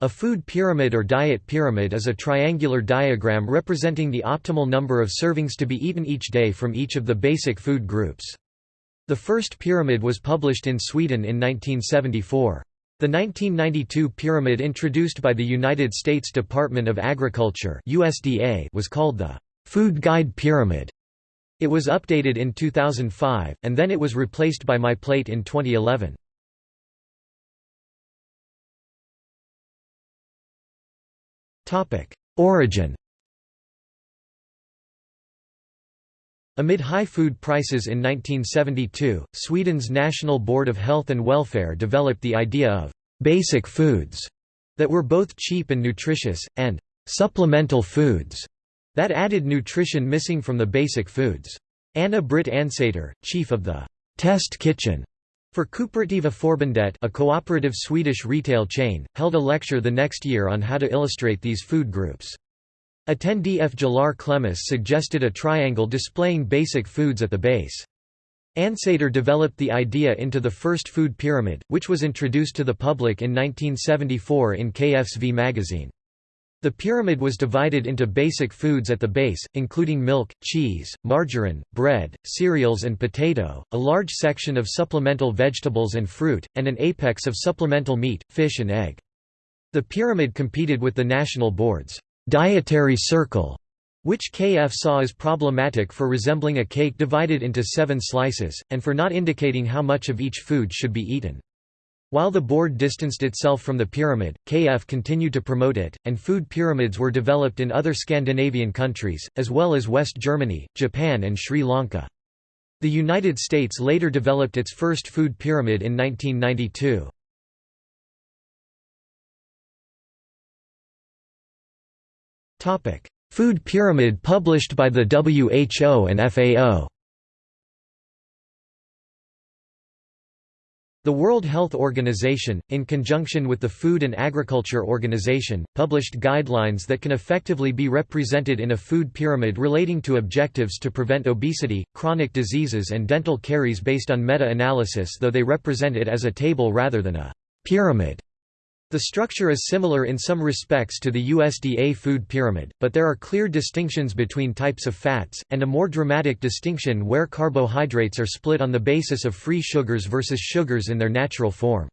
A food pyramid or diet pyramid is a triangular diagram representing the optimal number of servings to be eaten each day from each of the basic food groups. The first pyramid was published in Sweden in 1974. The 1992 pyramid introduced by the United States Department of Agriculture USDA was called the Food Guide Pyramid. It was updated in 2005, and then it was replaced by My Plate in 2011. Origin Amid high food prices in 1972, Sweden's National Board of Health and Welfare developed the idea of «basic foods» that were both cheap and nutritious, and «supplemental foods» that added nutrition missing from the basic foods. Anna Britt Agnsäter, chief of the «test kitchen» For Kooperativa Förbundet a cooperative Swedish retail chain, held a lecture the next year on how to illustrate these food groups. Attendee Fjalar Clemes suggested a triangle displaying basic foods at the base. Agnsäter developed the idea into the first food pyramid, which was introduced to the public in 1974 in KF's magazine. The pyramid was divided into basic foods at the base, including milk, cheese, margarine, bread, cereals and potato, a large section of supplemental vegetables and fruit, and an apex of supplemental meat, fish and egg. The pyramid competed with the National Board's dietary circle, which KF saw as problematic for resembling a cake divided into seven slices, and for not indicating how much of each food should be eaten. While the board distanced itself from the pyramid, KF continued to promote it, and food pyramids were developed in other Scandinavian countries, as well as West Germany, Japan and Sri Lanka. The United States later developed its first food pyramid in 1992. Food pyramid published by the WHO and FAO The World Health Organization, in conjunction with the Food and Agriculture Organization, published guidelines that can effectively be represented in a food pyramid relating to objectives to prevent obesity, chronic diseases and dental caries based on meta-analysis though they represent it as a table rather than a pyramid. The structure is similar in some respects to the USDA food pyramid, but there are clear distinctions between types of fats, and a more dramatic distinction where carbohydrates are split on the basis of free sugars versus sugars in their natural form.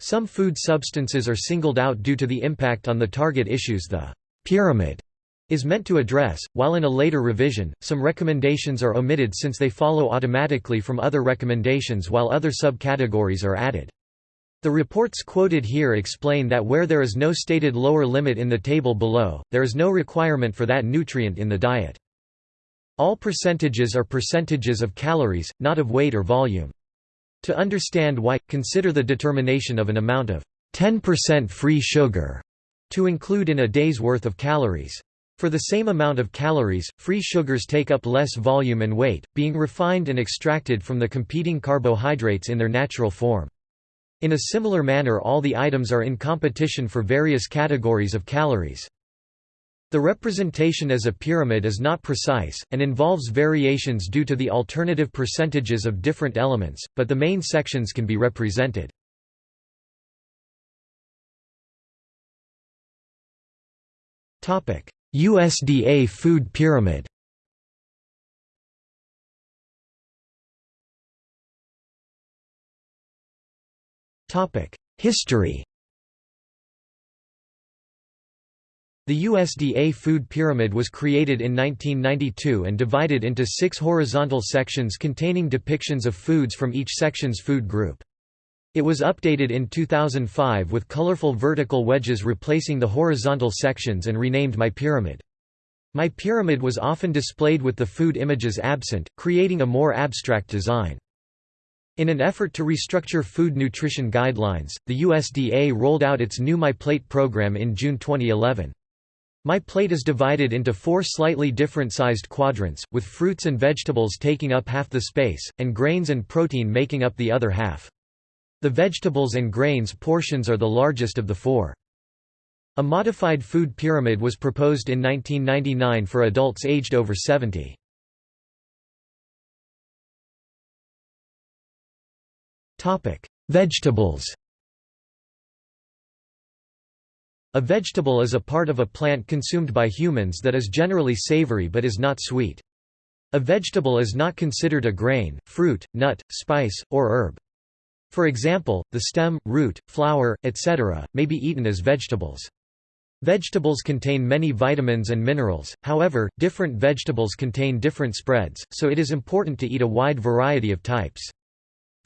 Some food substances are singled out due to the impact on the target issues the pyramid is meant to address, while in a later revision, some recommendations are omitted since they follow automatically from other recommendations while other subcategories are added. The reports quoted here explain that where there is no stated lower limit in the table below, there is no requirement for that nutrient in the diet. All percentages are percentages of calories, not of weight or volume. To understand why, consider the determination of an amount of 10% free sugar to include in a day's worth of calories. For the same amount of calories, free sugars take up less volume and weight, being refined and extracted from the competing carbohydrates in their natural form. In a similar manner all the items are in competition for various categories of calories. The representation as a pyramid is not precise, and involves variations due to the alternative percentages of different elements, but the main sections can be represented. USDA food pyramid History The USDA food pyramid was created in 1992 and divided into six horizontal sections containing depictions of foods from each section's food group. It was updated in 2005 with colorful vertical wedges replacing the horizontal sections and renamed My Pyramid. My Pyramid was often displayed with the food images absent, creating a more abstract design. In an effort to restructure food nutrition guidelines, the USDA rolled out its new My Plate program in June 2011. My Plate is divided into four slightly different sized quadrants, with fruits and vegetables taking up half the space, and grains and protein making up the other half. The vegetables and grains portions are the largest of the four. A modified food pyramid was proposed in 1999 for adults aged over 70. Vegetables. A vegetable is a part of a plant consumed by humans that is generally savory but is not sweet. A vegetable is not considered a grain, fruit, nut, spice, or herb. For example, the stem, root, flower, etc., may be eaten as vegetables. Vegetables contain many vitamins and minerals, however, different vegetables contain different spreads, so it is important to eat a wide variety of types.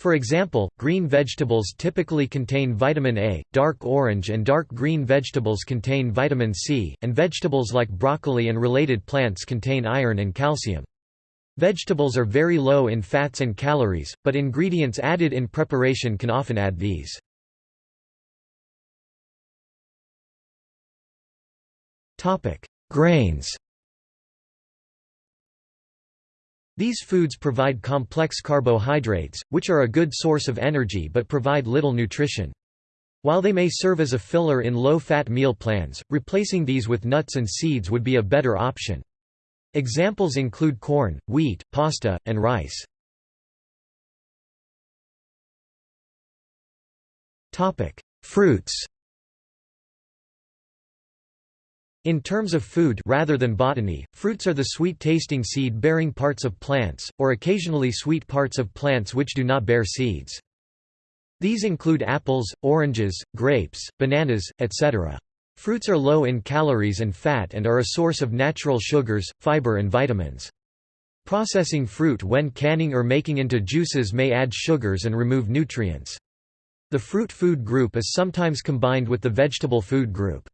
For example, green vegetables typically contain vitamin A, dark orange and dark green vegetables contain vitamin C, and vegetables like broccoli and related plants contain iron and calcium. Vegetables are very low in fats and calories, but ingredients added in preparation can often add these. Grains These foods provide complex carbohydrates, which are a good source of energy but provide little nutrition. While they may serve as a filler in low-fat meal plans, replacing these with nuts and seeds would be a better option. Examples include corn, wheat, pasta, and rice. Fruits In terms of food rather than botany, fruits are the sweet-tasting seed-bearing parts of plants, or occasionally sweet parts of plants which do not bear seeds. These include apples, oranges, grapes, bananas, etc. Fruits are low in calories and fat and are a source of natural sugars, fiber and vitamins. Processing fruit when canning or making into juices may add sugars and remove nutrients. The fruit food group is sometimes combined with the vegetable food group.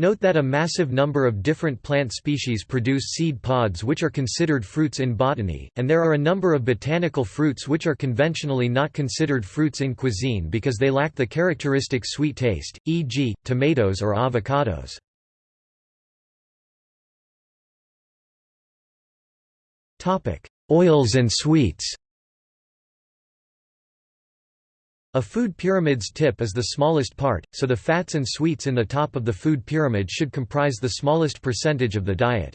Note that a massive number of different plant species produce seed pods which are considered fruits in botany, and there are a number of botanical fruits which are conventionally not considered fruits in cuisine because they lack the characteristic sweet taste, e.g., tomatoes or avocados. Oils and sweets a food pyramid's tip is the smallest part, so the fats and sweets in the top of the food pyramid should comprise the smallest percentage of the diet.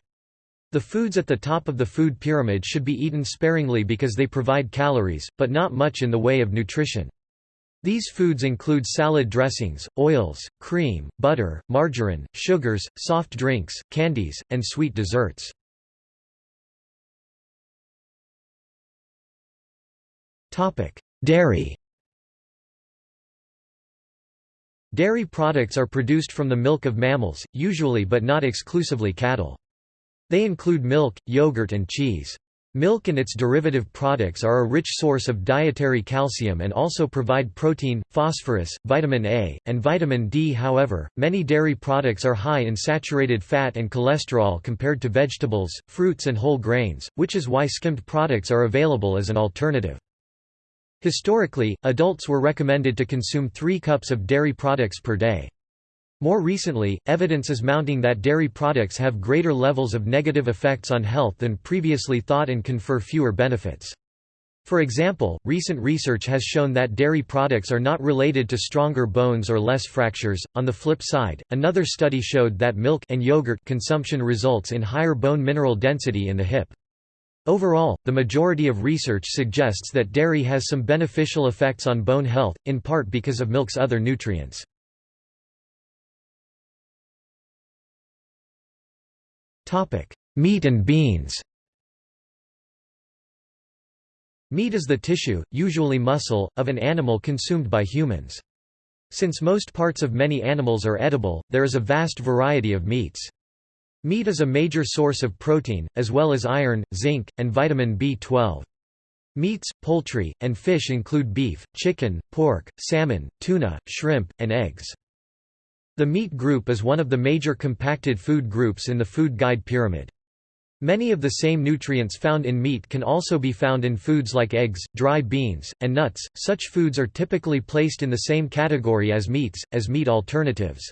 The foods at the top of the food pyramid should be eaten sparingly because they provide calories, but not much in the way of nutrition. These foods include salad dressings, oils, cream, butter, margarine, sugars, soft drinks, candies, and sweet desserts. Dairy Dairy products are produced from the milk of mammals, usually but not exclusively cattle. They include milk, yogurt and cheese. Milk and its derivative products are a rich source of dietary calcium and also provide protein, phosphorus, vitamin A, and vitamin D. However, many dairy products are high in saturated fat and cholesterol compared to vegetables, fruits and whole grains, which is why skimmed products are available as an alternative. Historically, adults were recommended to consume 3 cups of dairy products per day. More recently, evidence is mounting that dairy products have greater levels of negative effects on health than previously thought and confer fewer benefits. For example, recent research has shown that dairy products are not related to stronger bones or less fractures. On the flip side, another study showed that milk and yogurt consumption results in higher bone mineral density in the hip. Overall, the majority of research suggests that dairy has some beneficial effects on bone health, in part because of milk's other nutrients. Meat and beans Meat is the tissue, usually muscle, of an animal consumed by humans. Since most parts of many animals are edible, there is a vast variety of meats. Meat is a major source of protein, as well as iron, zinc, and vitamin B12. Meats, poultry, and fish include beef, chicken, pork, salmon, tuna, shrimp, and eggs. The meat group is one of the major compacted food groups in the food guide pyramid. Many of the same nutrients found in meat can also be found in foods like eggs, dry beans, and nuts. Such foods are typically placed in the same category as meats, as meat alternatives.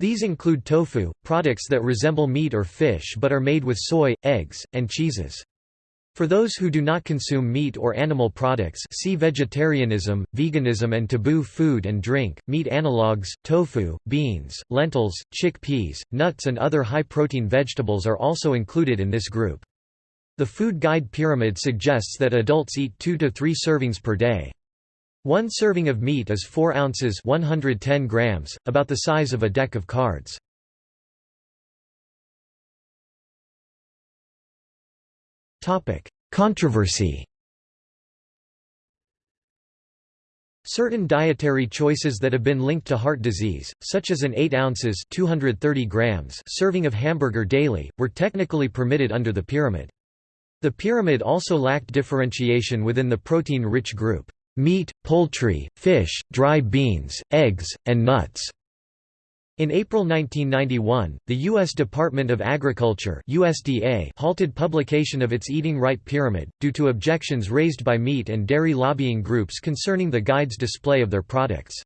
These include tofu, products that resemble meat or fish but are made with soy, eggs, and cheeses. For those who do not consume meat or animal products see vegetarianism, veganism and taboo food and drink, meat analogues, tofu, beans, lentils, chickpeas, nuts and other high-protein vegetables are also included in this group. The food guide pyramid suggests that adults eat 2 to 3 servings per day. One serving of meat is 4 ounces 110 grams, about the size of a deck of cards. Controversy Certain dietary choices that have been linked to heart disease, such as an 8 ounces 230 grams serving of hamburger daily, were technically permitted under the pyramid. The pyramid also lacked differentiation within the protein-rich group, meat, poultry, fish, dry beans, eggs, and nuts. In April 1991, the U.S. Department of Agriculture USDA halted publication of its Eating Right Pyramid, due to objections raised by meat and dairy lobbying groups concerning the guide's display of their products.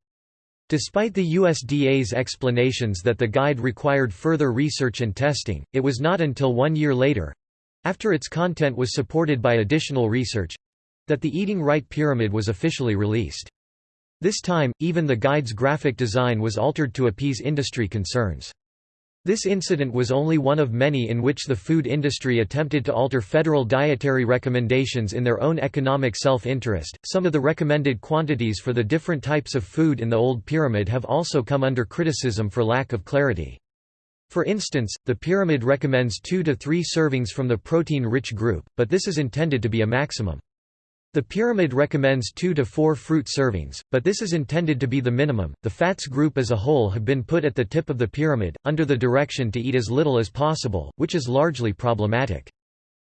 Despite the USDA's explanations that the guide required further research and testing, it was not until one year later—after its content was supported by additional research—that the Eating Right Pyramid was officially released. This time, even the guide's graphic design was altered to appease industry concerns. This incident was only one of many in which the food industry attempted to alter federal dietary recommendations in their own economic self-interest. Some of the recommended quantities for the different types of food in the old pyramid have also come under criticism for lack of clarity. For instance, the pyramid recommends 2 to 3 servings from the protein-rich group, but this is intended to be a maximum. The pyramid recommends 2 to 4 fruit servings, but this is intended to be the minimum. The fats group as a whole have been put at the tip of the pyramid, under the direction to eat as little as possible, which is largely problematic.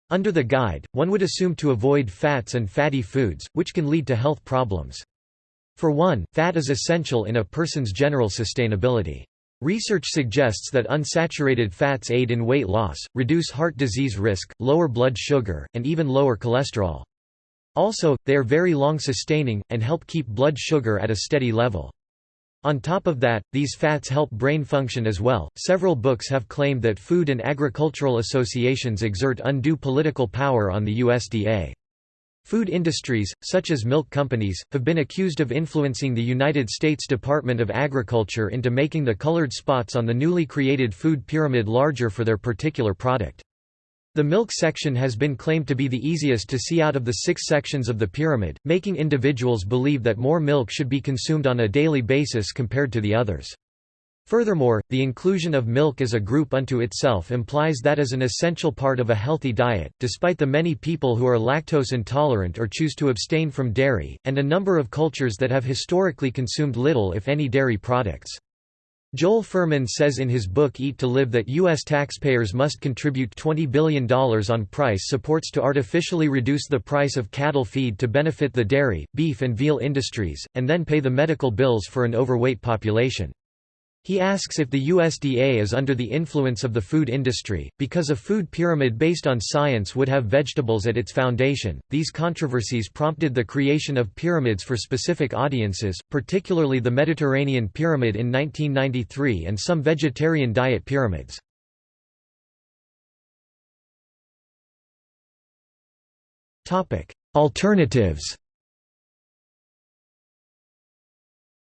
Under the guide, one would assume to avoid fats and fatty foods, which can lead to health problems. For one, fat is essential in a person's general sustainability. Research suggests that unsaturated fats aid in weight loss, reduce heart disease risk, lower blood sugar, and even lower cholesterol. Also, they are very long-sustaining, and help keep blood sugar at a steady level. On top of that, these fats help brain function as well. Several books have claimed that food and agricultural associations exert undue political power on the USDA. Food industries, such as milk companies, have been accused of influencing the United States Department of Agriculture into making the colored spots on the newly created food pyramid larger for their particular product. The milk section has been claimed to be the easiest to see out of the six sections of the pyramid, making individuals believe that more milk should be consumed on a daily basis compared to the others. Furthermore, the inclusion of milk as a group unto itself implies that as an essential part of a healthy diet, despite the many people who are lactose intolerant or choose to abstain from dairy, and a number of cultures that have historically consumed little if any dairy products. Joel Fuhrman says in his book Eat to Live that U.S. taxpayers must contribute $20 billion on price supports to artificially reduce the price of cattle feed to benefit the dairy, beef and veal industries, and then pay the medical bills for an overweight population. He asks if the USDA is under the influence of the food industry, because a food pyramid based on science would have vegetables at its foundation. These controversies prompted the creation of pyramids for specific audiences, particularly the Mediterranean pyramid in 1993 and some vegetarian diet pyramids. Alternatives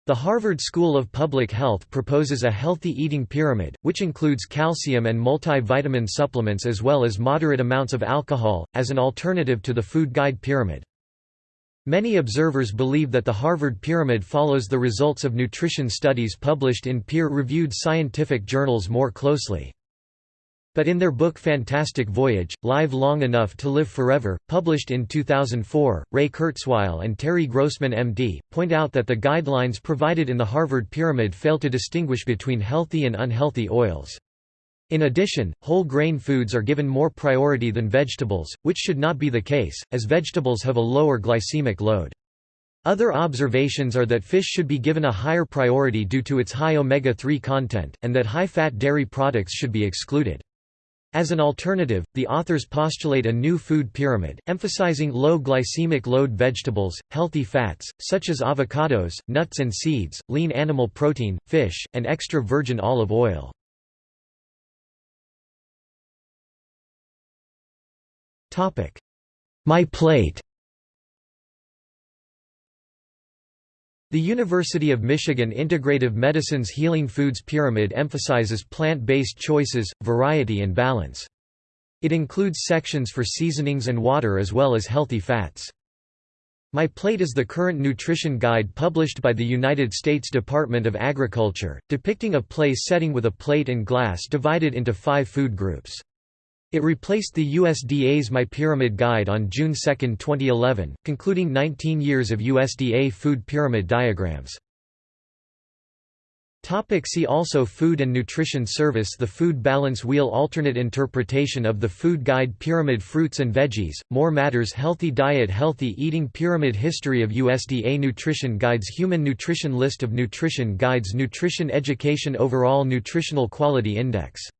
The Harvard School of Public Health proposes a healthy eating pyramid, which includes calcium and multivitamin supplements as well as moderate amounts of alcohol, as an alternative to the food guide pyramid. Many observers believe that the Harvard Pyramid follows the results of nutrition studies published in peer-reviewed scientific journals more closely. But in their book Fantastic Voyage, Live Long Enough to Live Forever, published in 2004, Ray Kurzweil and Terry Grossman MD, point out that the guidelines provided in the Harvard Pyramid fail to distinguish between healthy and unhealthy oils. In addition, whole grain foods are given more priority than vegetables, which should not be the case, as vegetables have a lower glycemic load. Other observations are that fish should be given a higher priority due to its high omega-3 content, and that high-fat dairy products should be excluded. As an alternative, the authors postulate a new food pyramid, emphasizing low glycemic load vegetables, healthy fats, such as avocados, nuts and seeds, lean animal protein, fish, and extra virgin olive oil. My plate The University of Michigan Integrative Medicine's Healing Foods Pyramid emphasizes plant-based choices, variety and balance. It includes sections for seasonings and water as well as healthy fats. My Plate is the current nutrition guide published by the United States Department of Agriculture, depicting a place setting with a plate and glass divided into five food groups. It replaced the USDA's My Pyramid Guide on June 2, 2011, concluding 19 years of USDA food pyramid diagrams. See also Food and Nutrition Service The Food Balance Wheel Alternate interpretation of the Food Guide Pyramid Fruits and Veggies, More Matters Healthy Diet Healthy Eating Pyramid History of USDA Nutrition Guides Human Nutrition List of Nutrition Guides Nutrition Education Overall Nutritional Quality Index